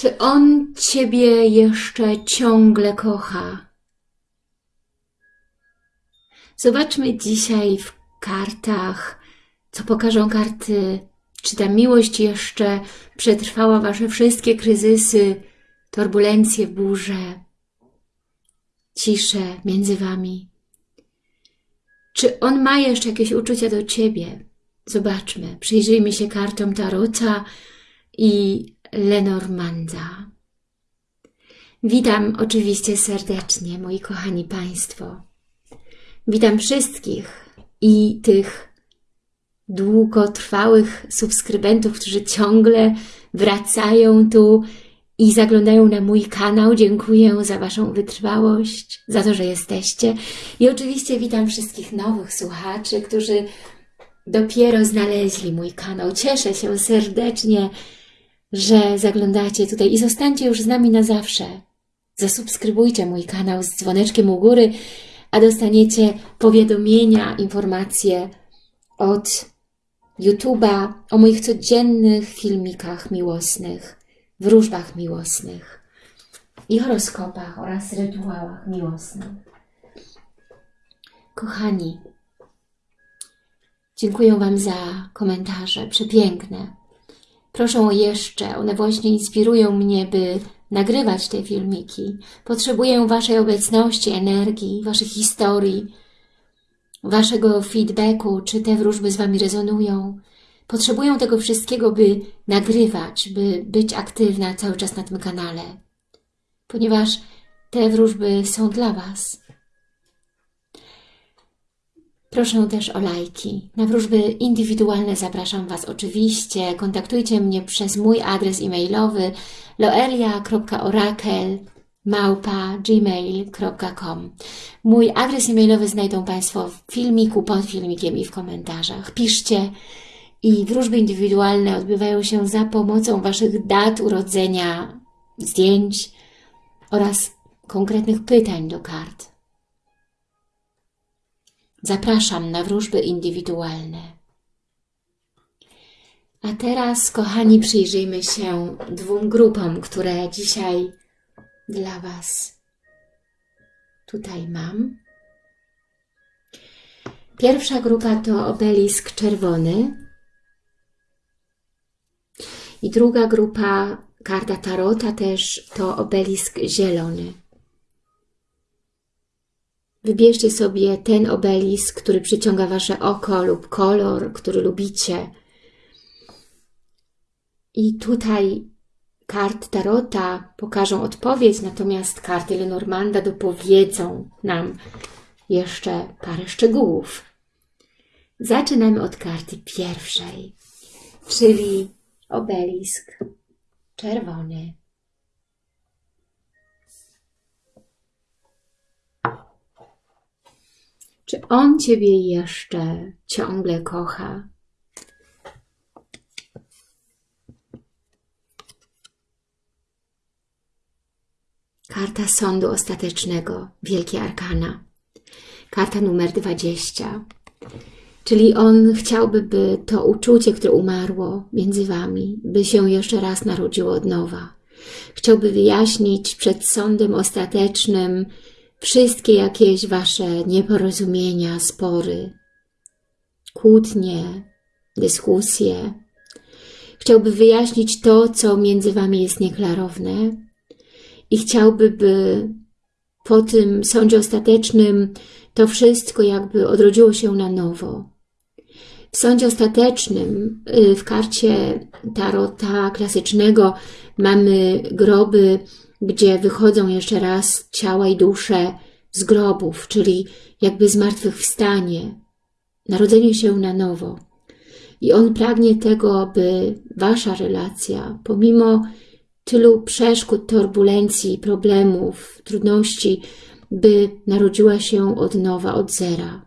Czy on Ciebie jeszcze ciągle kocha? Zobaczmy dzisiaj w kartach, co pokażą karty. Czy ta miłość jeszcze przetrwała Wasze wszystkie kryzysy, turbulencje, burze, ciszę między Wami? Czy on ma jeszcze jakieś uczucia do Ciebie? Zobaczmy, przyjrzyjmy się kartom Tarota i Lenormanda. Witam oczywiście serdecznie, moi kochani Państwo. Witam wszystkich i tych długotrwałych subskrybentów, którzy ciągle wracają tu i zaglądają na mój kanał. Dziękuję za Waszą wytrwałość, za to, że jesteście. I oczywiście witam wszystkich nowych słuchaczy, którzy dopiero znaleźli mój kanał. Cieszę się serdecznie, że zaglądacie tutaj i zostańcie już z nami na zawsze. Zasubskrybujcie mój kanał z dzwoneczkiem u góry, a dostaniecie powiadomienia, informacje od YouTube'a o moich codziennych filmikach miłosnych, wróżbach miłosnych i horoskopach oraz rytuałach miłosnych. Kochani, dziękuję Wam za komentarze, przepiękne. Proszę o jeszcze, one właśnie inspirują mnie, by nagrywać te filmiki. Potrzebuję Waszej obecności, energii, Waszych historii, Waszego feedbacku, czy te wróżby z Wami rezonują. Potrzebuję tego wszystkiego, by nagrywać, by być aktywna cały czas na tym kanale, ponieważ te wróżby są dla Was. Proszę też o lajki. Na wróżby indywidualne zapraszam Was oczywiście. Kontaktujcie mnie przez mój adres e-mailowy loelia.orakel Mój adres e-mailowy znajdą Państwo w filmiku, pod filmikiem i w komentarzach. Piszcie i wróżby indywidualne odbywają się za pomocą Waszych dat urodzenia, zdjęć oraz konkretnych pytań do kart. Zapraszam na wróżby indywidualne. A teraz, kochani, przyjrzyjmy się dwóm grupom, które dzisiaj dla Was tutaj mam. Pierwsza grupa to obelisk czerwony i druga grupa, karta Tarota też, to obelisk zielony. Wybierzcie sobie ten obelisk, który przyciąga Wasze oko lub kolor, który lubicie. I tutaj kart Tarota pokażą odpowiedź, natomiast karty Lenormanda dopowiedzą nam jeszcze parę szczegółów. Zaczynamy od karty pierwszej, czyli obelisk czerwony. Czy on Ciebie jeszcze ciągle kocha? Karta Sądu Ostatecznego, Wielkie Arkana. Karta numer 20. Czyli on chciałby, by to uczucie, które umarło między Wami, by się jeszcze raz narodziło od nowa. Chciałby wyjaśnić przed sądem ostatecznym wszystkie jakieś Wasze nieporozumienia, spory, kłótnie, dyskusje. Chciałby wyjaśnić to, co między Wami jest nieklarowne i chciałby, by po tym sądzie ostatecznym to wszystko jakby odrodziło się na nowo. W sądzie ostatecznym, y, w karcie tarota klasycznego mamy groby, gdzie wychodzą jeszcze raz ciała i dusze z grobów, czyli jakby zmartwychwstanie, narodzenie się na nowo. I on pragnie tego, by wasza relacja, pomimo tylu przeszkód, turbulencji, problemów, trudności, by narodziła się od nowa, od zera.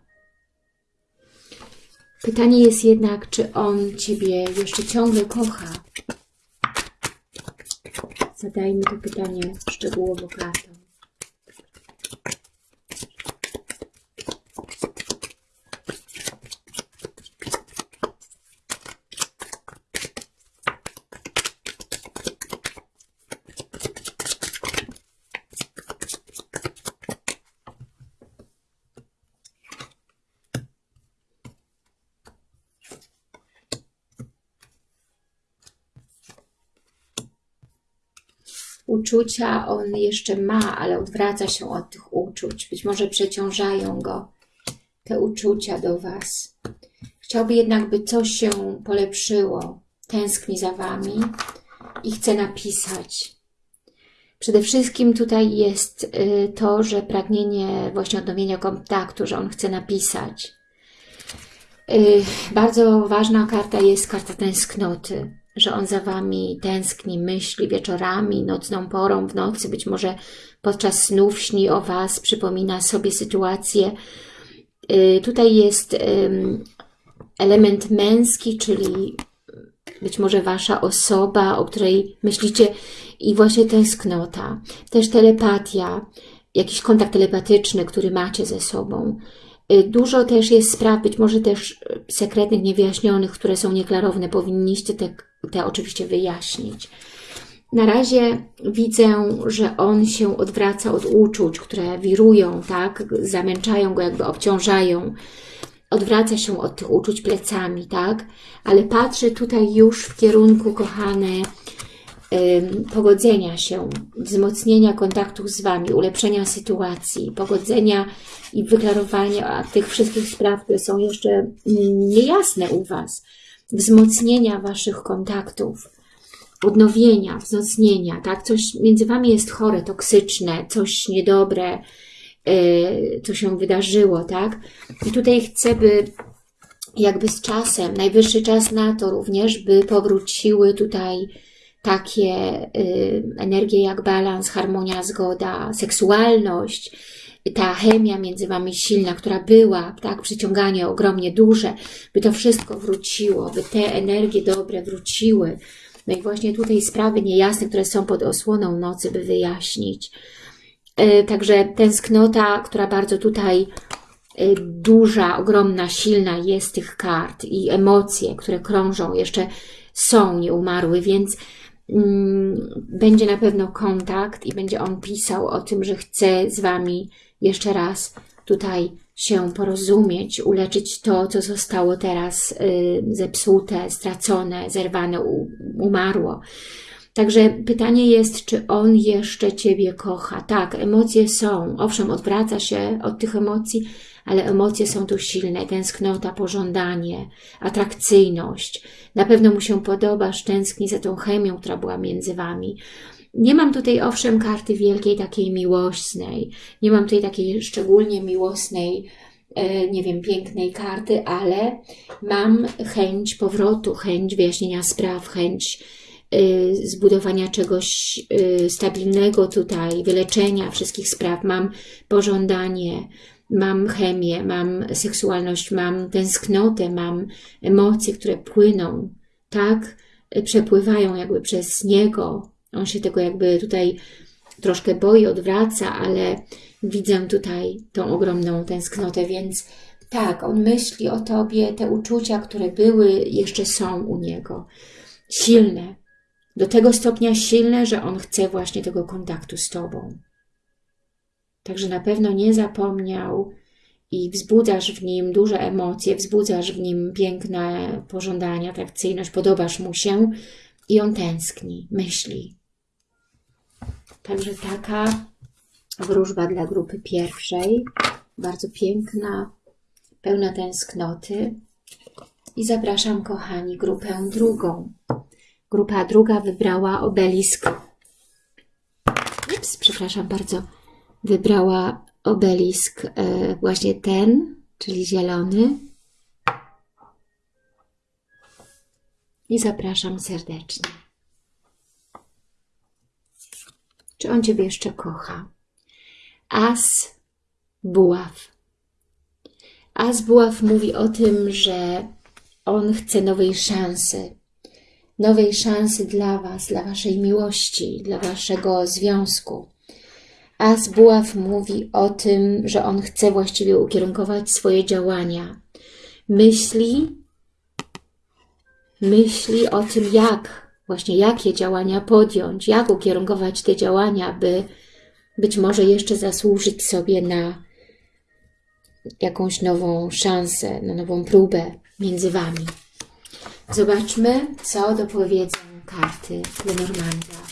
Pytanie jest jednak, czy on Ciebie jeszcze ciągle kocha? Zadajmy to pytanie szczegółowo kartą. Uczucia on jeszcze ma, ale odwraca się od tych uczuć. Być może przeciążają go te uczucia do Was. Chciałby jednak, by coś się polepszyło. Tęskni za Wami i chce napisać. Przede wszystkim tutaj jest y, to, że pragnienie właśnie odnowienia kontaktu, że on chce napisać. Y, bardzo ważna karta jest karta tęsknoty, że on za Wami tęskni, myśli wieczorami, nocną porą, w nocy, być może podczas snów śni o Was, przypomina sobie sytuację. Y, tutaj jest element męski, czyli być może Wasza osoba, o której myślicie i właśnie tęsknota, też telepatia, jakiś kontakt telepatyczny, który macie ze sobą. Y, dużo też jest spraw, być może też y, sekretnych, niewyjaśnionych, które są nieklarowne. Powinniście te, te oczywiście wyjaśnić. Na razie widzę, że on się odwraca od uczuć, które wirują, tak? Zamęczają go, jakby obciążają. Odwraca się od tych uczuć plecami, tak? Ale patrzę tutaj już w kierunku, kochane, pogodzenia się, wzmocnienia kontaktów z Wami, ulepszenia sytuacji, pogodzenia i wyklarowania tych wszystkich spraw, które są jeszcze niejasne u Was, wzmocnienia Waszych kontaktów, odnowienia, wzmocnienia, tak? Coś między Wami jest chore, toksyczne, coś niedobre, yy, co się wydarzyło, tak? I tutaj chcę, by jakby z czasem, najwyższy czas na to również, by powróciły tutaj takie y, energie jak balans, harmonia, zgoda, seksualność, ta chemia między Wami silna, która była, tak, przyciąganie ogromnie duże, by to wszystko wróciło, by te energie dobre wróciły. No i właśnie tutaj sprawy niejasne, które są pod osłoną nocy, by wyjaśnić. Y, także tęsknota, która bardzo tutaj y, duża, ogromna, silna jest tych kart i emocje, które krążą, jeszcze są nieumarły, więc Mm, będzie na pewno kontakt i będzie on pisał o tym, że chce z Wami jeszcze raz tutaj się porozumieć, uleczyć to, co zostało teraz y, zepsute, stracone, zerwane, umarło. Także pytanie jest, czy on jeszcze Ciebie kocha. Tak, emocje są. Owszem, odwraca się od tych emocji, ale emocje są tu silne. Tęsknota, pożądanie, atrakcyjność. Na pewno mu się podobasz, tęskni za tą chemią, która była między Wami. Nie mam tutaj owszem karty wielkiej takiej miłosnej. Nie mam tutaj takiej szczególnie miłosnej, e, nie wiem, pięknej karty, ale mam chęć powrotu, chęć wyjaśnienia spraw, chęć Y, zbudowania czegoś y, stabilnego tutaj, wyleczenia wszystkich spraw. Mam pożądanie, mam chemię, mam seksualność, mam tęsknotę, mam emocje, które płyną, tak? Przepływają jakby przez niego. On się tego jakby tutaj troszkę boi, odwraca, ale widzę tutaj tą ogromną tęsknotę, więc tak, on myśli o Tobie, te uczucia, które były, jeszcze są u niego. Silne, do tego stopnia silne, że on chce właśnie tego kontaktu z Tobą. Także na pewno nie zapomniał i wzbudzasz w nim duże emocje, wzbudzasz w nim piękne pożądania, atrakcyjność, podobasz mu się i on tęskni, myśli. Także taka wróżba dla grupy pierwszej, bardzo piękna, pełna tęsknoty. I zapraszam, kochani, grupę drugą. Grupa druga wybrała obelisk. Ups, przepraszam bardzo. Wybrała obelisk e, właśnie ten, czyli zielony. I zapraszam serdecznie. Czy on Ciebie jeszcze kocha? As buław. As buław mówi o tym, że on chce nowej szansy, nowej szansy dla Was, dla Waszej miłości, dla Waszego związku. As Buław mówi o tym, że on chce właściwie ukierunkować swoje działania. Myśli, myśli o tym, jak, właśnie jakie działania podjąć, jak ukierunkować te działania, by być może jeszcze zasłużyć sobie na jakąś nową szansę, na nową próbę między Wami. Zobaczmy, co dopowiedzą karty Lenormanda.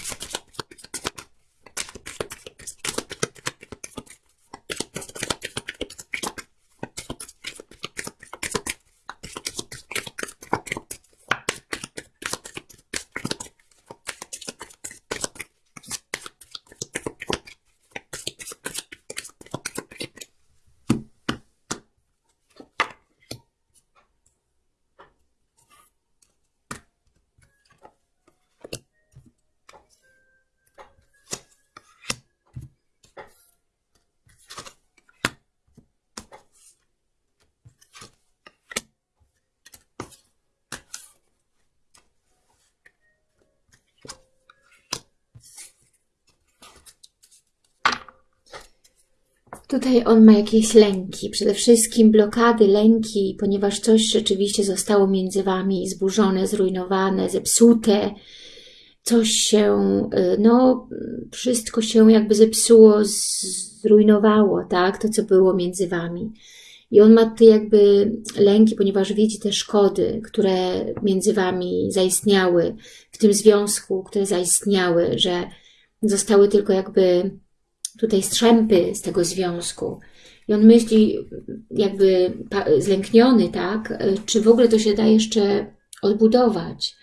Tutaj on ma jakieś lęki, przede wszystkim blokady, lęki, ponieważ coś rzeczywiście zostało między Wami zburzone, zrujnowane, zepsute, coś się, y, no wszystko się jakby zepsuło, zrujnowało, tak, to co było między Wami. I on ma tutaj jakby lęki, ponieważ widzi te szkody, które między Wami zaistniały, w tym związku, które zaistniały, że zostały tylko jakby tutaj strzępy z tego związku. I on myśli jakby zlękniony, tak, czy w ogóle to się da jeszcze odbudować.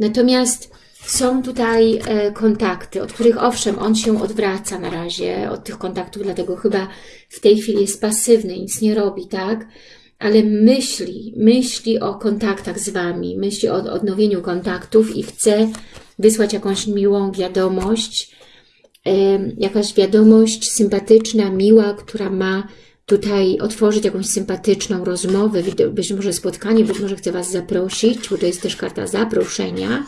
Natomiast są tutaj e, kontakty, od których owszem, on się odwraca na razie od tych kontaktów, dlatego chyba w tej chwili jest pasywny, nic nie robi, tak? Ale myśli, myśli o kontaktach z Wami, myśli o odnowieniu kontaktów i chce wysłać jakąś miłą wiadomość, jakaś wiadomość sympatyczna, miła, która ma tutaj otworzyć jakąś sympatyczną rozmowę, być może spotkanie, być może chce Was zaprosić, bo to jest też karta zaproszenia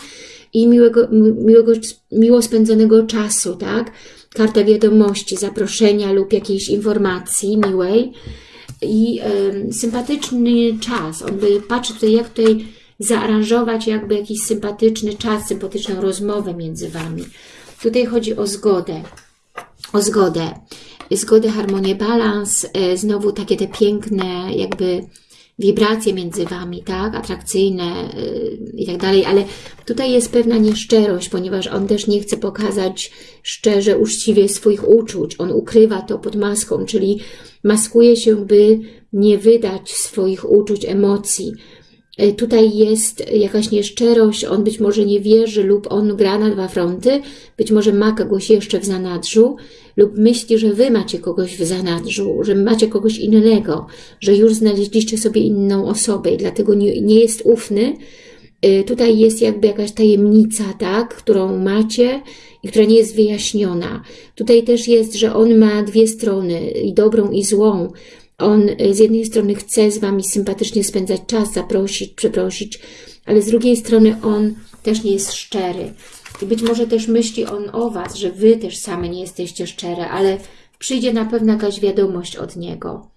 i miłego, miłego, miło spędzonego czasu, tak? Karta wiadomości, zaproszenia lub jakiejś informacji miłej i y, sympatyczny czas. On by patrzy tutaj, jak tutaj zaaranżować jakby jakiś sympatyczny czas, sympatyczną rozmowę między Wami. Tutaj chodzi o zgodę. O zgodę. Zgodę, harmonię, balans. E, znowu takie te piękne jakby wibracje między Wami, tak? Atrakcyjne yy, i tak dalej, ale tutaj jest pewna nieszczerość, ponieważ on też nie chce pokazać szczerze, uczciwie swoich uczuć. On ukrywa to pod maską, czyli maskuje się, by nie wydać swoich uczuć, emocji. E, tutaj jest jakaś nieszczerość, on być może nie wierzy lub on gra na dwa fronty, być może ma kogoś jeszcze w zanadrzu lub myśli, że Wy macie kogoś w zanadrzu, że macie kogoś innego, że już znaleźliście sobie inną osobę i dlatego nie, nie jest ufny. E, tutaj jest jakby jakaś tajemnica, tak, którą macie i która nie jest wyjaśniona. Tutaj też jest, że on ma dwie strony, i dobrą i złą, on y, z jednej strony chce z Wami sympatycznie spędzać czas, zaprosić, przeprosić, ale z drugiej strony on też nie jest szczery. I być może też myśli on o Was, że Wy też same nie jesteście szczere, ale przyjdzie na pewno jakaś wiadomość od niego.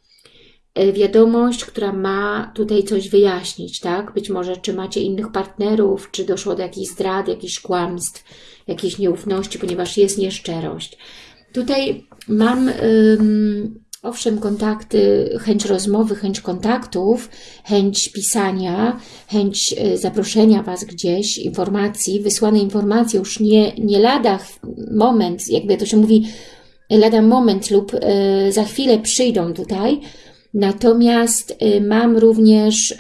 E, wiadomość, która ma tutaj coś wyjaśnić, tak? Być może czy macie innych partnerów, czy doszło do jakichś zdrad, jakichś kłamstw, jakiejś nieufności, ponieważ jest nieszczerość. Tutaj mam... Owszem, kontakty, chęć rozmowy, chęć kontaktów, chęć pisania, chęć e, zaproszenia Was gdzieś, informacji, wysłane informacje już nie, nie lada moment, jakby to się mówi, lada moment lub e, za chwilę przyjdą tutaj, natomiast e, mam również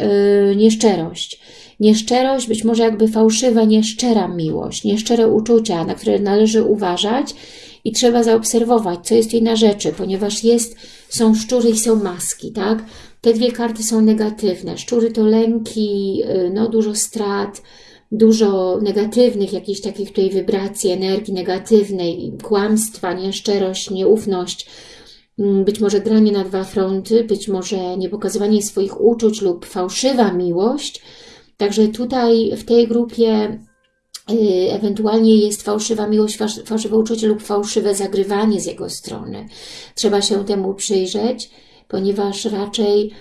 nieszczerość. Nieszczerość, być może jakby fałszywa, nieszczera miłość, nieszczere uczucia, na które należy uważać i trzeba zaobserwować, co jest jej na rzeczy, ponieważ jest, są szczury i są maski, tak? Te dwie karty są negatywne. Szczury to lęki, y, no dużo strat, dużo negatywnych, jakichś takich tutaj wibracji, energii negatywnej, kłamstwa, nieszczerość, nieufność, mm, być może granie na dwa fronty, być może niepokazywanie swoich uczuć lub fałszywa miłość. Także tutaj w tej grupie ewentualnie jest fałszywa miłość, fałszywe uczucie lub fałszywe zagrywanie z jego strony. Trzeba się temu przyjrzeć, ponieważ raczej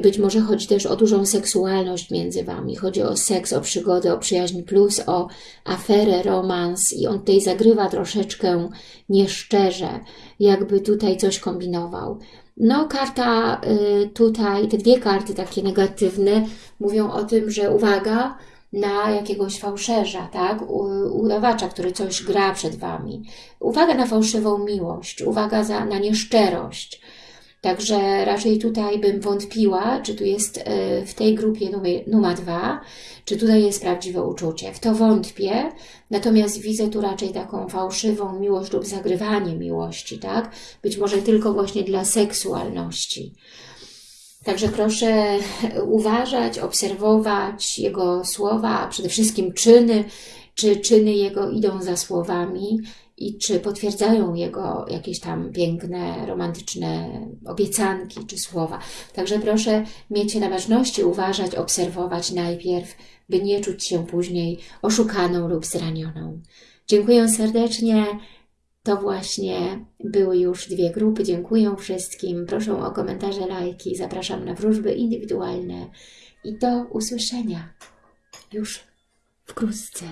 być może chodzi też o dużą seksualność między Wami. Chodzi o seks, o przygodę, o przyjaźń plus, o aferę, romans i on tutaj zagrywa troszeczkę nieszczerze, jakby tutaj coś kombinował. No, karta y, tutaj, te dwie karty takie negatywne mówią o tym, że uwaga, na jakiegoś fałszerza, tak? udawacza, który coś gra przed Wami. Uwaga na fałszywą miłość, uwaga za, na nieszczerość. Także raczej tutaj bym wątpiła, czy tu jest e, w tej grupie numer dwa, czy tutaj jest prawdziwe uczucie. W to wątpię, natomiast widzę tu raczej taką fałszywą miłość lub zagrywanie miłości, tak? Być może tylko właśnie dla seksualności. Także proszę uważać, obserwować Jego słowa, a przede wszystkim czyny, czy czyny Jego idą za słowami i czy potwierdzają Jego jakieś tam piękne, romantyczne obiecanki czy słowa. Także proszę mieć na ważności, uważać, obserwować najpierw, by nie czuć się później oszukaną lub zranioną. Dziękuję serdecznie. To właśnie były już dwie grupy. Dziękuję wszystkim. Proszę o komentarze, lajki. Zapraszam na wróżby indywidualne i do usłyszenia już wkrótce.